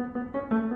Música